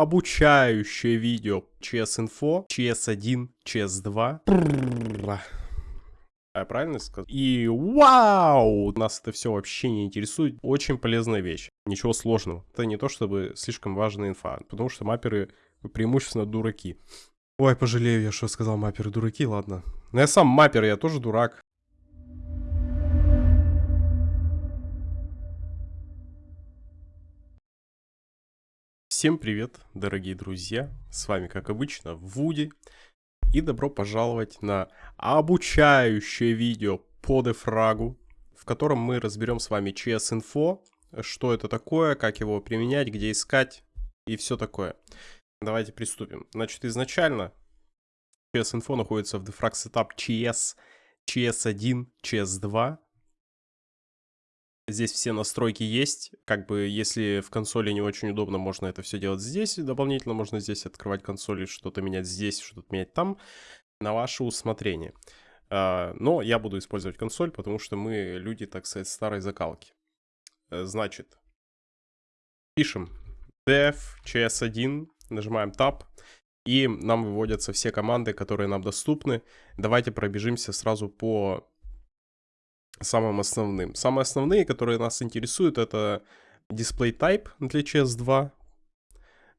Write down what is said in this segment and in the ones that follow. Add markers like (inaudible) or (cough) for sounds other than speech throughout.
обучающее видео CS1, CS2. А я правильно сказал? И вау! Нас это все вообще не интересует. Очень полезная вещь. Ничего сложного. Это не то, чтобы слишком важная инфа. Потому что мапперы преимущественно дураки. Ой, пожалею я, что сказал мапперы дураки, ладно. Но я сам маппер, я тоже дурак. Всем привет, дорогие друзья! С вами, как обычно, Вуди. И добро пожаловать на обучающее видео по дефрагу, в котором мы разберем с вами CS Info, что это такое, как его применять, где искать и все такое. Давайте приступим. Значит, изначально CS Info находится в Defrag Setup CS, CS1, CS2. Здесь все настройки есть. Как бы, если в консоли не очень удобно, можно это все делать здесь. Дополнительно можно здесь открывать консоли, что-то менять здесь, что-то менять там. На ваше усмотрение. А, но я буду использовать консоль, потому что мы люди, так сказать, старой закалки. Э, значит, пишем dev cs1, нажимаем tab, и нам выводятся все команды, которые нам доступны. Давайте пробежимся сразу по самым основным. Самые основные, которые нас интересуют, это display type для CS2,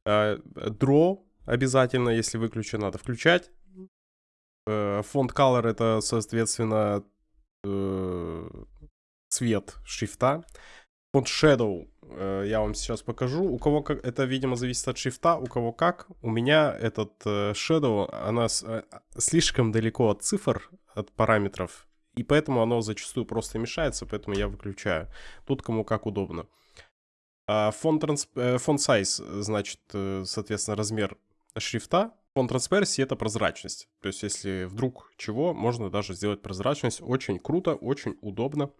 uh, draw обязательно, если выключен, надо включать. Uh, font color это, соответственно, uh, цвет шрифта. Font shadow я вам сейчас покажу. У кого как, это, видимо, зависит от шрифта, у кого как. У меня этот shadow, она слишком далеко от цифр, от параметров, и поэтому оно зачастую просто мешается, поэтому я выключаю. Тут кому как удобно. Фон, транс... фон size, значит, э, соответственно, размер шрифта. Фон transparency это прозрачность. То есть, если вдруг чего, можно даже сделать прозрачность. Очень круто, очень удобно.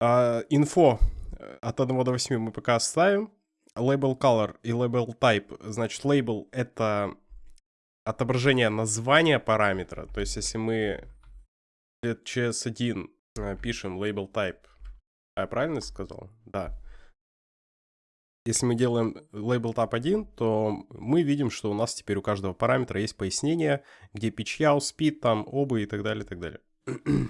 Инфо э, от 1 до 8 мы пока оставим. Label color и label type. Значит, label это отображение названия параметра. То есть, если мы CS1 э, пишем label type. А я правильно сказал? Да. Если мы делаем label type 1, то мы видим, что у нас теперь у каждого параметра есть пояснение, где pitch yaw, там, обы и так далее, и так далее. (clears throat)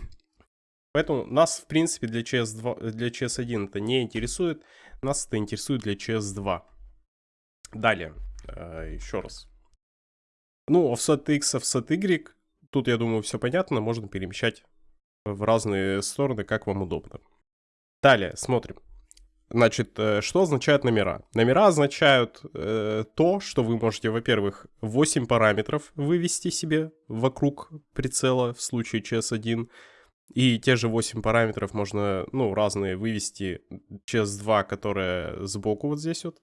Поэтому нас, в принципе, для, CS2, для CS1 это не интересует, нас это интересует для CS2. Далее, э, еще раз. Ну, offset x, offset y Тут, я думаю, все понятно, можно перемещать в разные стороны, как вам удобно. Далее, смотрим. Значит, э, что означают номера? Номера означают э, то, что вы можете, во-первых, 8 параметров вывести себе вокруг прицела в случае CS1. И те же 8 параметров можно, ну, разные вывести CS2, которые сбоку вот здесь вот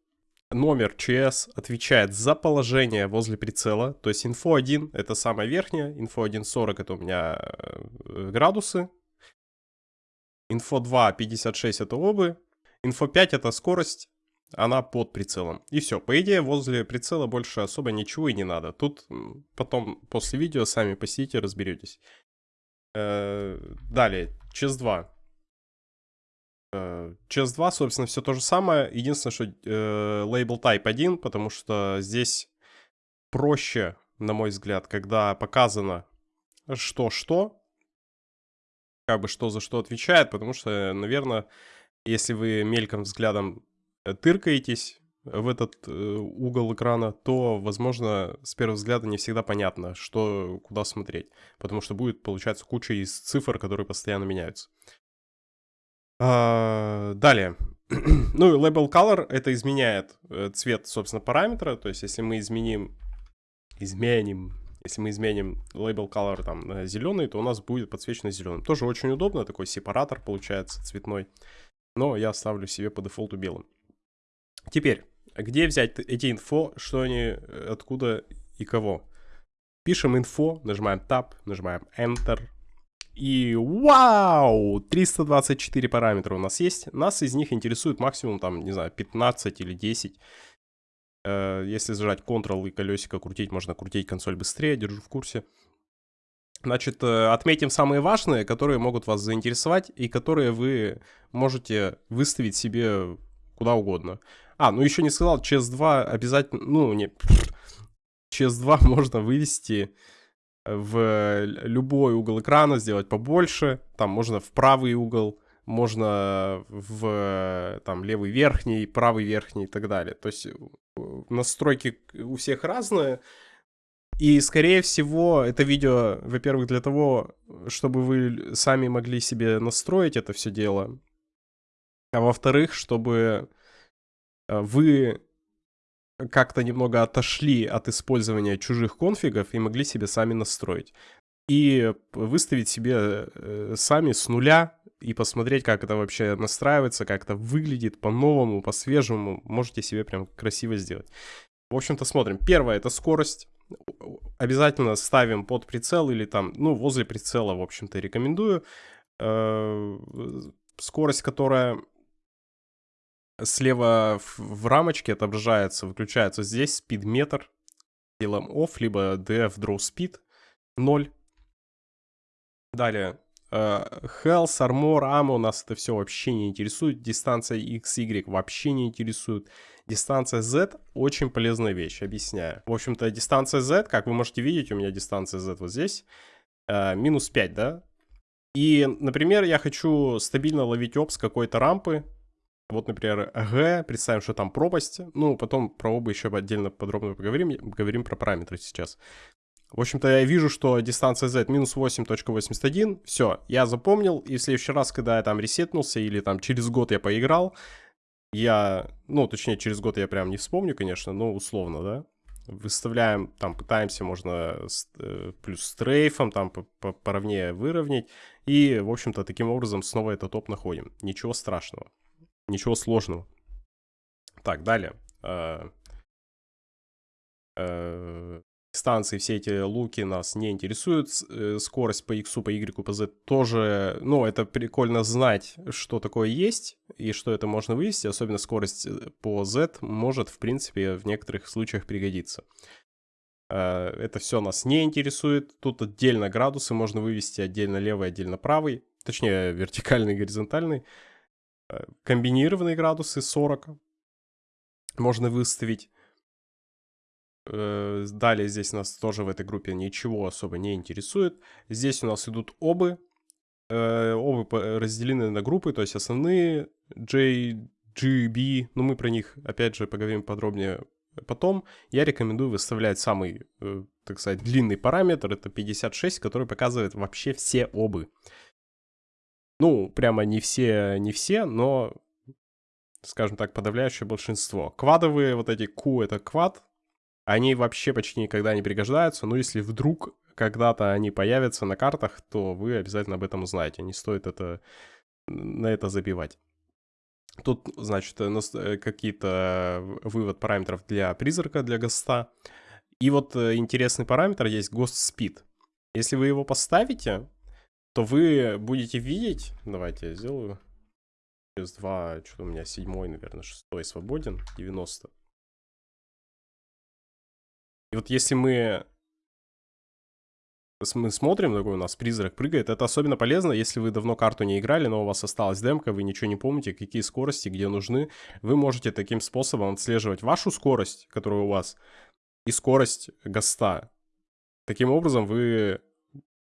номер CS отвечает за положение возле прицела. То есть info 1 это самая верхняя, info 1.40 это у меня э, градусы. Info 2 56 это обы. Info 5 это скорость, она под прицелом. И все, по идее возле прицела больше особо ничего и не надо. Тут потом после видео сами посидите, разберетесь. Э, далее, CS 2 Chess 2, собственно, все то же самое. Единственное, что э, Type 1, потому что здесь проще, на мой взгляд, когда показано что-что, как бы что за что отвечает, потому что, наверное, если вы мельком взглядом э, тыркаетесь в этот э, угол экрана, то, возможно, с первого взгляда не всегда понятно, что, куда смотреть, потому что будет, получается, куча из цифр, которые постоянно меняются. А, далее. (clears throat) ну, label color это изменяет э, цвет, собственно, параметра. То есть, если мы изменим, изменим, если мы изменим label color там зеленый, то у нас будет подсвечено зеленым. Тоже очень удобно, такой сепаратор получается цветной. Но я оставлю себе по дефолту белым. Теперь, где взять эти инфо, что они, э, откуда и кого? Пишем инфо, нажимаем Tab, нажимаем Enter, и вау! 324 параметра у нас есть. Нас из них интересует максимум, там, не знаю, 15 или 10. Э, если зажать Ctrl и колесико крутить, можно крутить консоль быстрее, держу в курсе. Значит, э, отметим самые важные, которые могут вас заинтересовать и которые вы можете выставить себе куда угодно. А, ну еще не сказал, CS2 обязательно... Ну, не... CS2 (laughs) можно вывести в любой угол экрана, сделать побольше. Там можно в правый угол, можно в там левый верхний, правый верхний и так далее. То есть настройки у всех разные. И, скорее всего, это видео, во-первых, для того, чтобы вы сами могли себе настроить это все дело. А во-вторых, чтобы э, вы как-то немного отошли от использования чужих конфигов и могли себе сами настроить. И выставить себе э, сами с нуля и посмотреть, как это вообще настраивается, как это выглядит по-новому, по-свежему. Можете себе прям красиво сделать. В общем-то, смотрим. Первое — это скорость. Обязательно ставим под прицел или там, ну, возле прицела, в общем-то, рекомендую. Э, скорость, которая слева в, в рамочке отображается, выключается здесь спидметр. Делаем off, либо df draw speed 0. Далее Uh, health, armor, ammo, нас это все вообще не интересует. Дистанция x, y вообще не интересует. Дистанция z очень полезная вещь, объясняю. В общем-то, дистанция z, как вы можете видеть, у меня дистанция z вот здесь, uh, минус 5, да? И, например, я хочу стабильно ловить оп с какой-то рампы. Вот, например, Г, представим, что там пропасть. Ну, потом про оба еще отдельно подробно поговорим. Говорим про параметры сейчас. В общем-то, я вижу, что дистанция z минус 8.81. Все, я запомнил. И в следующий раз, когда я там ресетнулся или там через год я поиграл, я, ну, точнее, через год я прям не вспомню, конечно, но условно, да. Выставляем, там, пытаемся, можно э, плюс стрейфом, там, поровнее выровнять. И, в общем-то, таким образом снова этот топ находим. Ничего страшного. Ничего сложного. Так, далее. Э, э, станции, все эти луки нас не интересуют. Э, скорость по X, по Y, по Z тоже, ну, это прикольно знать, что такое есть и что это можно вывести. Особенно скорость по Z может, в принципе, в некоторых случаях пригодиться. Это все нас не интересует. Тут отдельно градусы можно вывести, отдельно левый, отдельно правый. Точнее, (laughs) вертикальный, горизонтальный. Комбинированные градусы 40 можно выставить. Э, далее здесь нас тоже в этой группе ничего особо не интересует. Здесь у нас идут обы. Э, обы разделены на группы, то есть основные J, G, B. Но мы про них опять же поговорим подробнее потом. Я рекомендую выставлять самый, э, так сказать, длинный параметр. Это 56, который показывает вообще все обы. Ну, прямо не все, не все, но, скажем так, подавляющее большинство. Квадовые вот эти Q это квад, они вообще почти никогда не пригождаются, но если вдруг когда-то они появятся на картах, то вы обязательно об этом узнаете. Не стоит это, на это забивать. Тут, значит, э, э, какие-то вывод параметров для призрака, для госта. И вот э, интересный параметр есть Ghost Speed. Если вы его поставите, то вы будете видеть... Давайте я сделаю. Плюс 2, что у меня седьмой, наверное, шестой свободен, 90. И вот если мы мы смотрим, такой у нас призрак прыгает, это особенно полезно, если вы давно карту не играли, но у вас осталась демка, вы ничего не помните, какие скорости, где нужны. Вы можете таким способом отслеживать вашу скорость, которая у вас, и скорость госта. Таким образом вы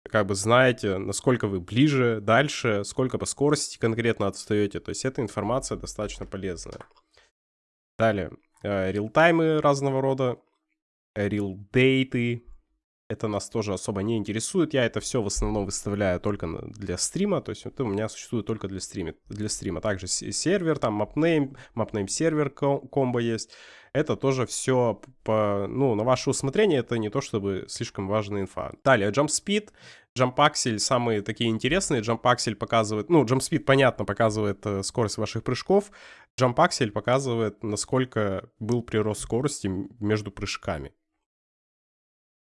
как бы знаете, насколько вы ближе, дальше, сколько по скорости конкретно отстаете. То есть эта информация достаточно полезная. Далее, э, реалтаймы разного рода real date. Это нас тоже особо не интересует. Я это все в основном выставляю только для стрима. То есть это у меня существует только для стрима. Для стрима. Также сервер, там mapname, mapname сервер комбо есть. Это тоже все по, ну, на ваше усмотрение. Это не то чтобы слишком важная инфа. Далее, jump speed. Jump Axel самые такие интересные. Jump Axel показывает, ну, Jump Speed, понятно, показывает э, скорость ваших прыжков. Jump Axel показывает, насколько был прирост скорости между прыжками.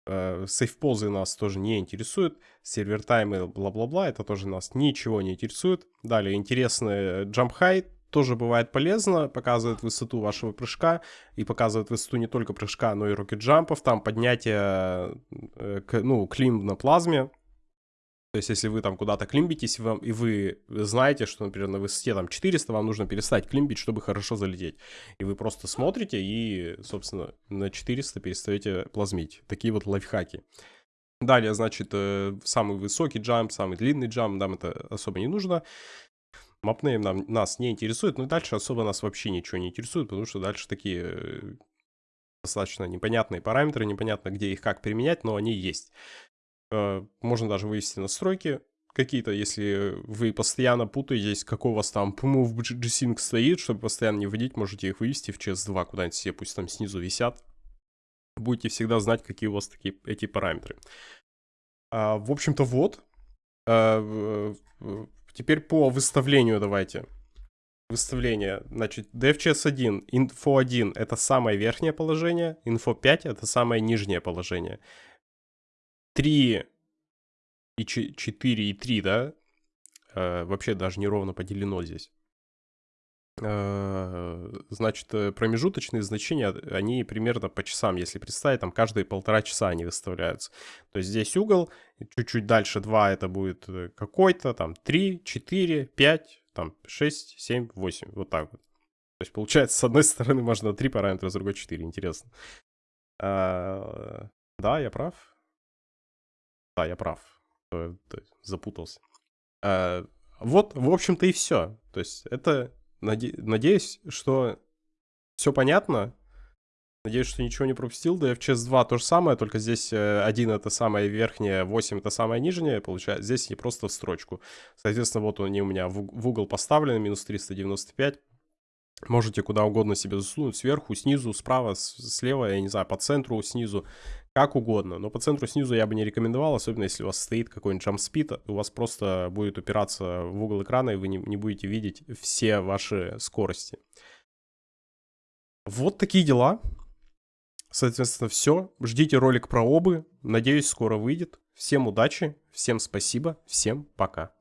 Э, сейфпозы нас тоже не интересуют. Сервер таймы, бла-бла-бла, это тоже нас ничего не интересует. Далее, интересный jump height тоже бывает полезно, показывает высоту вашего прыжка и показывает высоту не только прыжка, но и рокет-джампов, там поднятие, э, ну, клим на плазме, То есть, если вы там куда-то климбитесь, вам, и вы знаете, что, например, на высоте там 400, вам нужно перестать климбить, чтобы хорошо залететь. И вы просто смотрите и, собственно, на 400 перестаете плазмить. Такие вот лайфхаки. Далее, значит, э, самый высокий джамп, самый длинный джамп, нам это особо не нужно. Мапнейм нам, нас не интересует, но дальше особо нас вообще ничего не интересует, потому что дальше такие э, достаточно непонятные параметры, непонятно, где их как применять, но они есть. Э, можно даже вывести настройки какие-то, если вы постоянно путаетесь, какой у вас там move g-sync стоит, чтобы постоянно не вводить, можете их вывести в CS2 куда-нибудь себе, пусть там снизу висят. Будете всегда знать, какие у вас такие эти параметры. А, в общем-то, вот. А, теперь по выставлению давайте. Выставление. Значит, DFCS1, Info 1 это самое верхнее положение, Info 5 это самое нижнее положение. 3 и 4 и 3, да, э, вообще даже неровно поделено здесь. Э, значит, э, промежуточные значения, они примерно по часам, если представить, там каждые полтора часа они выставляются. То есть здесь угол, чуть-чуть дальше 2 это будет какой-то, там 3, 4, 5, там 6, 7, 8, вот так вот. То есть получается, с одной стороны можно 3 параметра, с другой 4, интересно. Да, я прав. Да, я прав. Запутался. А, вот, в общем-то, и все. То есть это, наде... надеюсь, что все понятно. Надеюсь, что ничего не пропустил. Да, DFCS 2 то же самое, только здесь 1 э, это самое верхнее, 8 это самое нижнее, получается. Здесь не просто в строчку. Соответственно, вот они у меня в угол поставлены, минус 395. Можете куда угодно себе засунуть, сверху, снизу, справа, слева, я не знаю, по центру, снизу, как угодно. Но по центру снизу я бы не рекомендовал, особенно если у вас стоит какой-нибудь jump speed, у вас просто будет упираться в угол экрана, и вы не, не будете видеть все ваши скорости. Вот такие дела. Соответственно, все. Ждите ролик про обы. Надеюсь, скоро выйдет. Всем удачи, всем спасибо, всем пока.